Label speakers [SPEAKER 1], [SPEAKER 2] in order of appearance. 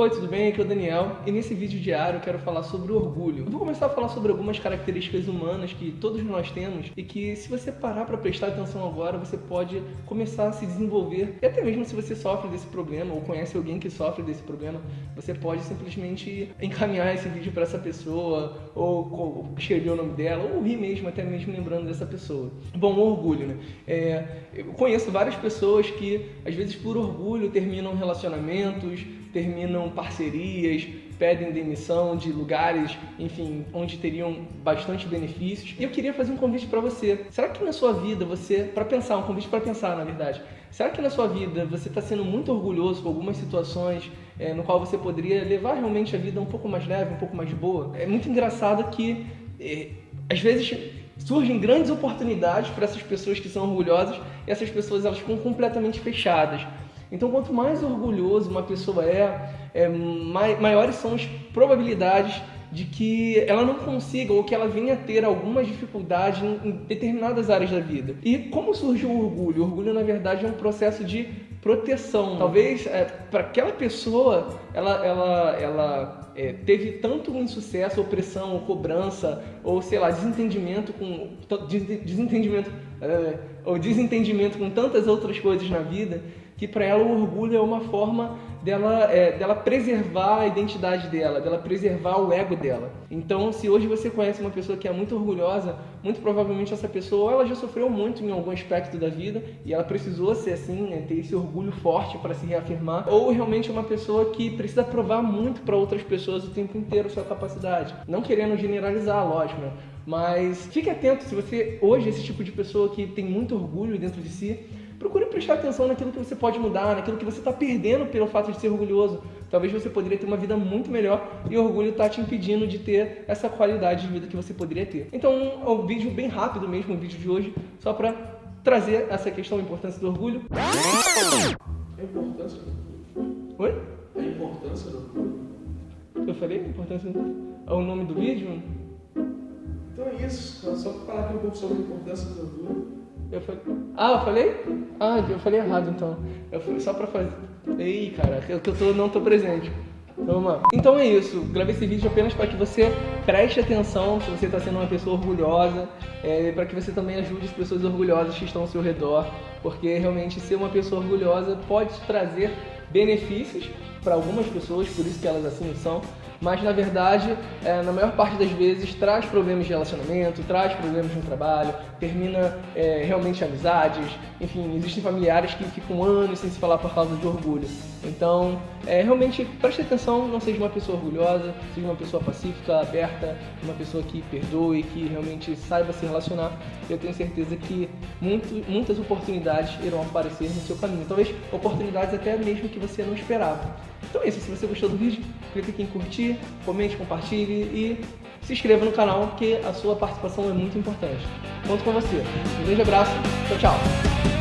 [SPEAKER 1] Oi, tudo bem? Aqui é o Daniel e nesse vídeo diário eu quero falar sobre orgulho. Eu vou começar a falar sobre algumas características humanas que todos nós temos e que se você parar para prestar atenção agora, você pode começar a se desenvolver e até mesmo se você sofre desse problema ou conhece alguém que sofre desse problema, você pode simplesmente encaminhar esse vídeo para essa pessoa ou escrever o nome dela ou rir mesmo, até mesmo lembrando dessa pessoa. Bom, orgulho, né? É, eu conheço várias pessoas que às vezes por orgulho terminam relacionamentos, terminam parcerias, pedem demissão de lugares, enfim, onde teriam bastante benefícios. E eu queria fazer um convite para você. Será que na sua vida você, para pensar, um convite para pensar, na verdade, será que na sua vida você está sendo muito orgulhoso com algumas situações é, no qual você poderia levar realmente a vida um pouco mais leve, um pouco mais boa? É muito engraçado que é, às vezes surgem grandes oportunidades para essas pessoas que são orgulhosas e essas pessoas elas ficam completamente fechadas. Então, quanto mais orgulhoso uma pessoa é, é maiores são as probabilidades de que ela não consiga ou que ela venha a ter algumas dificuldades em determinadas áreas da vida. E como surge o orgulho? O orgulho, na verdade, é um processo de proteção. Talvez é, para aquela pessoa ela, ela, ela é, teve tanto insucesso, opressão, ou cobrança, ou sei lá, desentendimento com desentendimento é, ou desentendimento com tantas outras coisas na vida que para ela o orgulho é uma forma dela, é, dela preservar a identidade dela, dela preservar o ego dela. Então, se hoje você conhece uma pessoa que é muito orgulhosa, muito provavelmente essa pessoa ela já sofreu muito em algum aspecto da vida e ela precisou ser assim, né, ter esse orgulho forte para se reafirmar, ou realmente é uma pessoa que precisa provar muito para outras pessoas o tempo inteiro sua capacidade. Não querendo generalizar, lógico, né? Mas fique atento se você hoje é esse tipo de pessoa que tem muito orgulho dentro de si, procure prestar atenção naquilo que você pode mudar, naquilo que você está perdendo pelo fato de ser orgulhoso. Talvez você poderia ter uma vida muito melhor e o orgulho está te impedindo de ter essa qualidade de vida que você poderia ter. Então, é um vídeo bem rápido mesmo, o vídeo de hoje, só para trazer essa questão da importância do orgulho.
[SPEAKER 2] A importância do orgulho?
[SPEAKER 1] Oi?
[SPEAKER 2] A importância do orgulho?
[SPEAKER 1] Eu falei a importância? É o nome do vídeo?
[SPEAKER 2] Então é isso, só para falar aqui um pouco sobre a importância do orgulho.
[SPEAKER 1] Eu falei. Ah, eu falei? Ah, eu falei errado então. Eu falei só pra fazer. Ei, cara, eu tô, não tô presente. Lá. Então é isso. Gravei esse vídeo apenas para que você preste atenção se você está sendo uma pessoa orgulhosa, é, para que você também ajude as pessoas orgulhosas que estão ao seu redor, porque realmente ser uma pessoa orgulhosa pode trazer benefícios para algumas pessoas, por isso que elas assim são, mas na verdade, é, na maior parte das vezes, traz problemas de relacionamento, traz problemas no trabalho, termina é, realmente amizades, enfim, existem familiares que ficam anos sem se falar por causa de orgulho. Então, é, realmente, preste atenção, não seja uma pessoa orgulhosa, seja uma pessoa pacífica, aberta, uma pessoa que perdoe, que realmente saiba se relacionar. Eu tenho certeza que muito, muitas oportunidades irão aparecer no seu caminho. Talvez oportunidades até mesmo que você não esperava. Então é isso, se você gostou do vídeo, clique aqui em curtir, comente, compartilhe e se inscreva no canal, porque a sua participação é muito importante. Conto com você. Um grande abraço, tchau, tchau!